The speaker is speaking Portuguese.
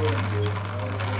Obrigado.